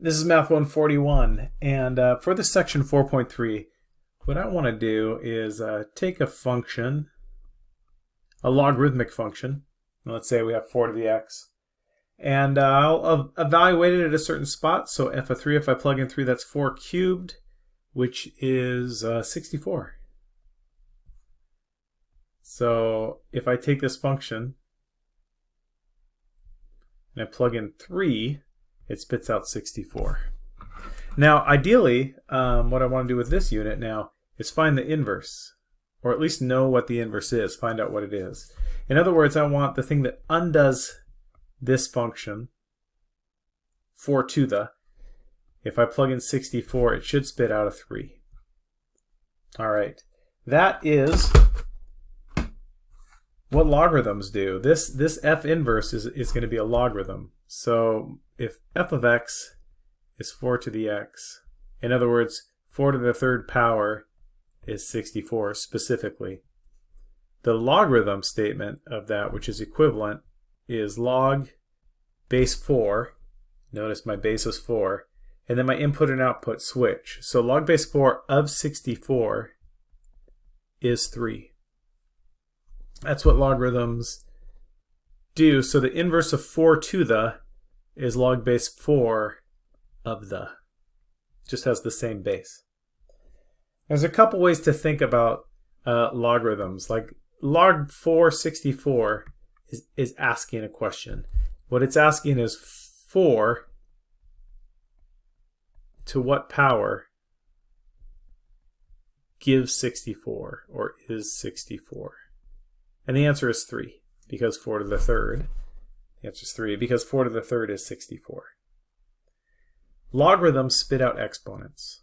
This is Math 141, and uh, for this section 4.3, what I want to do is uh, take a function, a logarithmic function, let's say we have 4 to the x, and uh, I'll evaluate it at a certain spot, so f of 3, if I plug in 3, that's 4 cubed, which is uh, 64. So if I take this function, and I plug in 3, it spits out 64. Now, ideally, um, what I want to do with this unit now is find the inverse, or at least know what the inverse is, find out what it is. In other words, I want the thing that undoes this function, 4 to the, if I plug in 64, it should spit out a 3. All right, that is what logarithms do. This, this f inverse is, is going to be a logarithm. So if f of x is 4 to the x, in other words, 4 to the third power is 64 specifically, the logarithm statement of that, which is equivalent, is log base 4. Notice my base is 4. And then my input and output switch. So log base 4 of 64 is 3. That's what logarithms do. So the inverse of 4 to the is log base 4 of the. Just has the same base. There's a couple ways to think about uh, logarithms. Like log 464 is, is asking a question. What it's asking is 4 to what power gives 64 or is 64? And the answer is 3 because 4 to the third. The answer is 3 because 4 to the third is 64. Logarithms spit out exponents.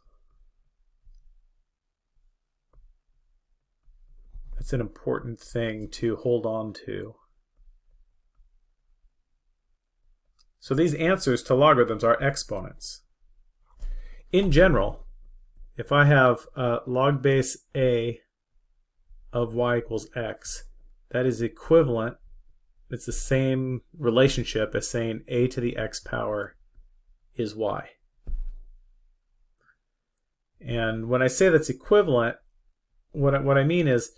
That's an important thing to hold on to. So these answers to logarithms are exponents. In general, if I have uh, log base a of y equals x, that is equivalent, it's the same relationship as saying a to the x power is y. And when I say that's equivalent, what I, what I mean is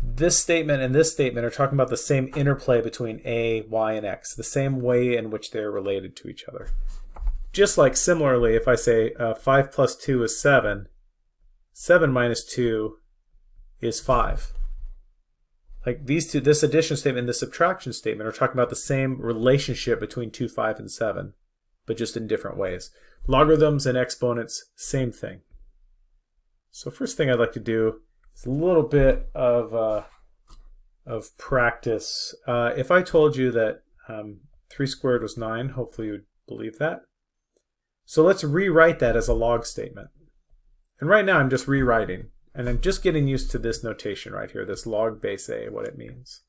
this statement and this statement are talking about the same interplay between a, y, and x, the same way in which they're related to each other. Just like similarly, if I say uh, 5 plus 2 is 7, 7 minus 2 is 5. Like these two, this addition statement and the subtraction statement are talking about the same relationship between 2, 5, and 7, but just in different ways. Logarithms and exponents, same thing. So first thing I'd like to do is a little bit of, uh, of practice. Uh, if I told you that um, 3 squared was 9, hopefully you would believe that. So let's rewrite that as a log statement. And right now I'm just rewriting. And I'm just getting used to this notation right here, this log base a, what it means.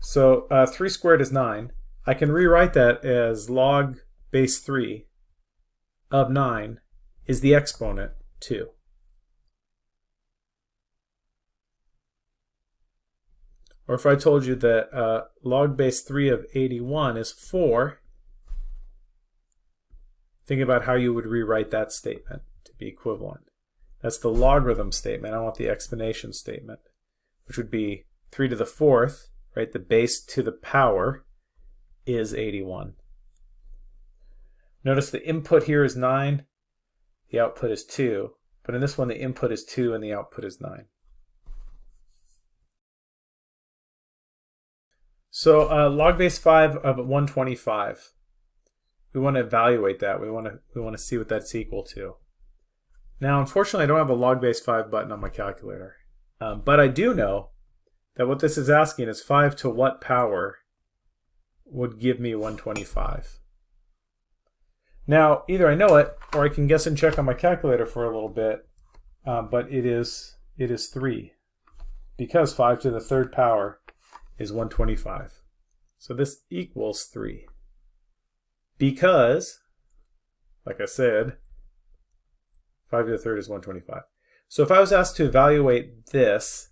So uh, 3 squared is 9. I can rewrite that as log base 3 of 9 is the exponent 2. Or if I told you that uh, log base 3 of 81 is 4, think about how you would rewrite that statement to be equivalent. That's the logarithm statement. I want the explanation statement, which would be 3 to the fourth, right? The base to the power is 81. Notice the input here is 9, the output is 2, but in this one the input is 2 and the output is 9. So uh, log base 5 of 125. We want to evaluate that. We want to we want to see what that's equal to. Now, unfortunately, I don't have a log base 5 button on my calculator. Um, but I do know that what this is asking is 5 to what power would give me 125. Now, either I know it, or I can guess and check on my calculator for a little bit, uh, but it is, it is 3, because 5 to the third power is 125. So this equals 3. Because, like I said, 5 to the third is 125. So if I was asked to evaluate this,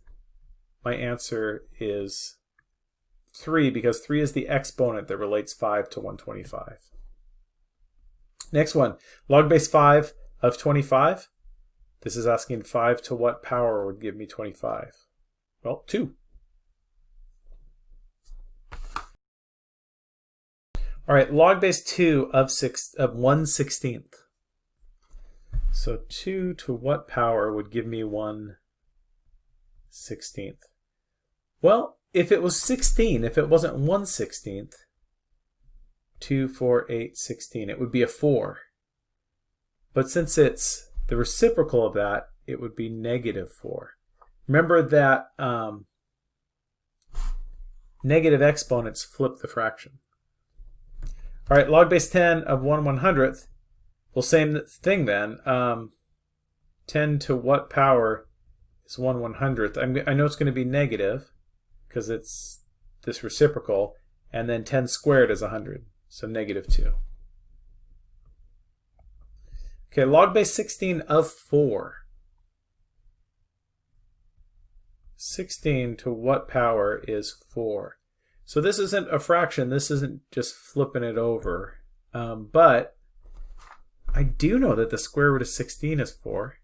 my answer is 3 because 3 is the exponent that relates 5 to 125. Next one, log base 5 of 25. This is asking 5 to what power would give me 25? Well, 2. All right, log base 2 of, six, of 1 16th. So 2 to what power would give me 1 16th? Well, if it was 16, if it wasn't 1 16th, 2, 4, 8, 16, it would be a 4. But since it's the reciprocal of that, it would be negative 4. Remember that um, negative exponents flip the fraction. All right, log base 10 of 1 100th. Well, same thing then. Um, 10 to what power is 1 100th? I'm, I know it's going to be negative because it's this reciprocal. And then 10 squared is 100, so negative 2. Okay, log base 16 of 4. 16 to what power is 4? So this isn't a fraction, this isn't just flipping it over. Um, but I do know that the square root of 16 is 4.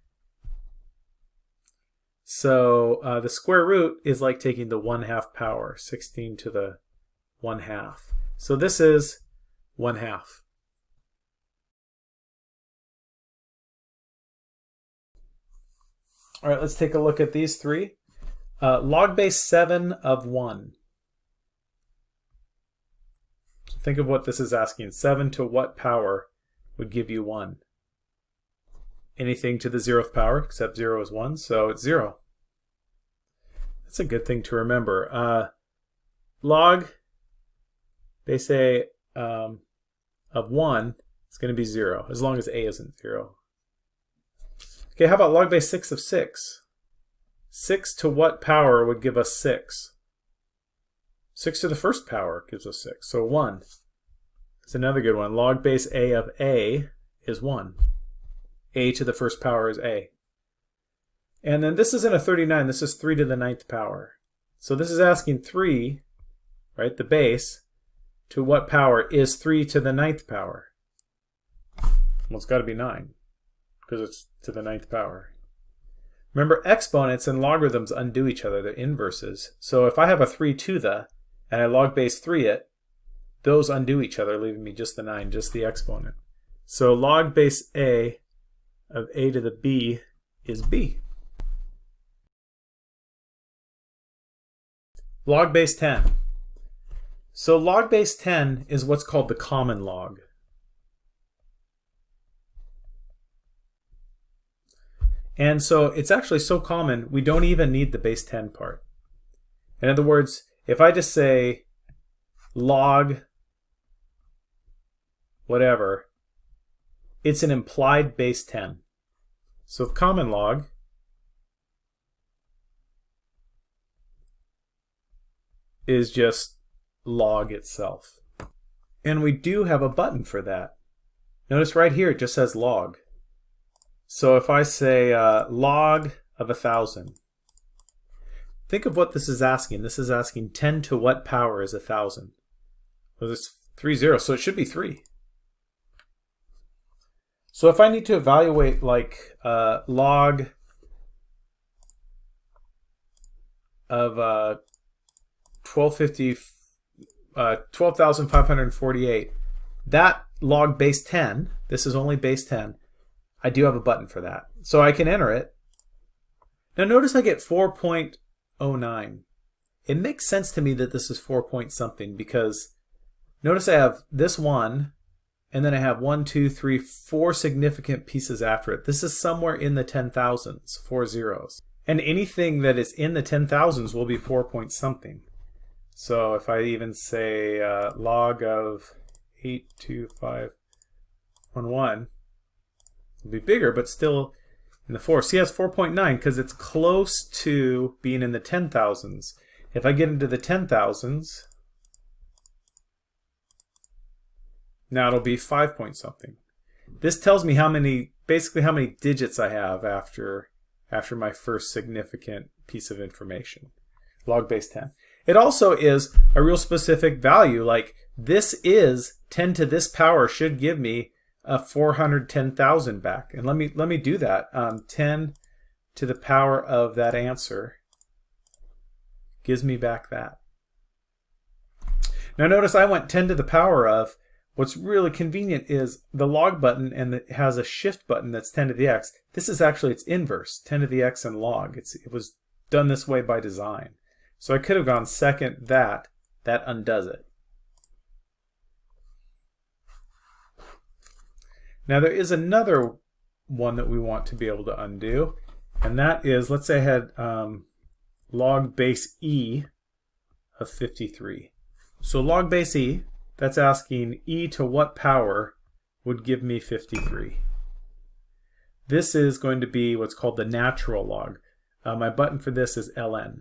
So uh, the square root is like taking the 1 half power, 16 to the 1 half. So this is 1 half. All right, let's take a look at these three. Uh, log base 7 of 1. Think of what this is asking. 7 to what power would give you 1? Anything to the zeroth power, except 0 is 1, so it's 0. That's a good thing to remember. Uh, log base a um, of 1 is going to be 0, as long as a isn't 0. Okay, how about log base 6 of 6? 6 to what power would give us 6? 6 to the first power gives us 6, so 1. It's another good one. Log base a of a is 1. a to the first power is a. And then this isn't a 39, this is 3 to the ninth power. So this is asking 3, right, the base, to what power is 3 to the ninth power? Well, it's got to be 9, because it's to the ninth power. Remember, exponents and logarithms undo each other, they're inverses. So if I have a 3 to the, and I log base 3 it, those undo each other, leaving me just the 9, just the exponent. So log base a of a to the b is b. Log base 10. So log base 10 is what's called the common log. And so it's actually so common, we don't even need the base 10 part. In other words, if I just say log whatever, it's an implied base 10. So common log is just log itself. And we do have a button for that. Notice right here it just says log. So if I say uh, log of a thousand, Think of what this is asking. This is asking 10 to what power is a 1,000? Well, it's 3 zeros, so it should be 3. So if I need to evaluate like uh, log of uh, 1250, uh, 12,548, that log base 10, this is only base 10, I do have a button for that. So I can enter it. Now notice I get 4.09. It makes sense to me that this is 4 point something because notice I have this one and then I have one, two, three, four significant pieces after it. This is somewhere in the 10,000s, four zeros. And anything that is in the 10,000s will be 4 point something. So if I even say uh, log of 82511, it'll be bigger, but still in the 4. See, has 4.9 because it's close to being in the 10,000s. If I get into the 10,000s, now it'll be 5 point something. This tells me how many, basically how many digits I have after, after my first significant piece of information. Log base 10. It also is a real specific value, like this is 10 to this power should give me a 410,000 back. And let me let me do that. Um, 10 to the power of that answer gives me back that. Now notice I went 10 to the power of. What's really convenient is the log button and it has a shift button that's 10 to the x. This is actually its inverse, 10 to the x and log. It's, it was done this way by design. So I could have gone second that, that undoes it. Now there is another one that we want to be able to undo, and that is, let's say I had um, log base e of 53. So log base e, that's asking e to what power would give me 53. This is going to be what's called the natural log. Uh, my button for this is ln,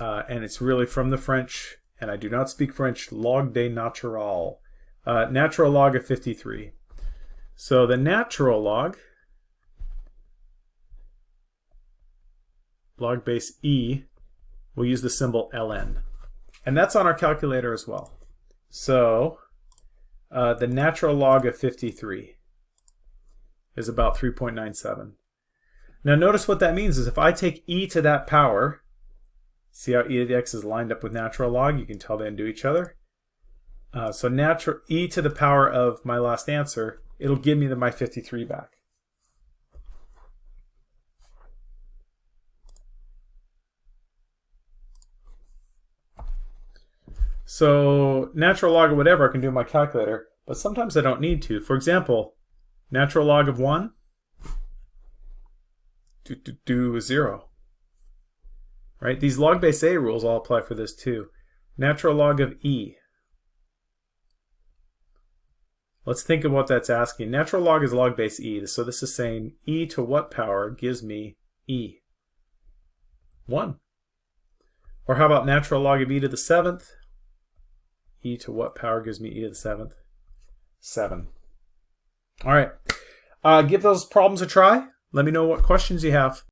uh, and it's really from the French, and I do not speak French, log de natural, uh, natural log of 53. So the natural log, log base e, we'll use the symbol ln. And that's on our calculator as well. So uh, the natural log of 53 is about 3.97. Now notice what that means is if I take e to that power, see how e to the x is lined up with natural log? You can tell they undo each other. Uh, so natural e to the power of my last answer it'll give me the my 53 back. So natural log of whatever I can do in my calculator, but sometimes I don't need to. For example, natural log of 1, do, do, do 0. Right? These log base A rules all apply for this too. Natural log of E, Let's think of what that's asking. Natural log is log base e, so this is saying e to what power gives me e? 1. Or how about natural log of e to the 7th? E to what power gives me e to the 7th? 7. All right. Uh, give those problems a try. Let me know what questions you have.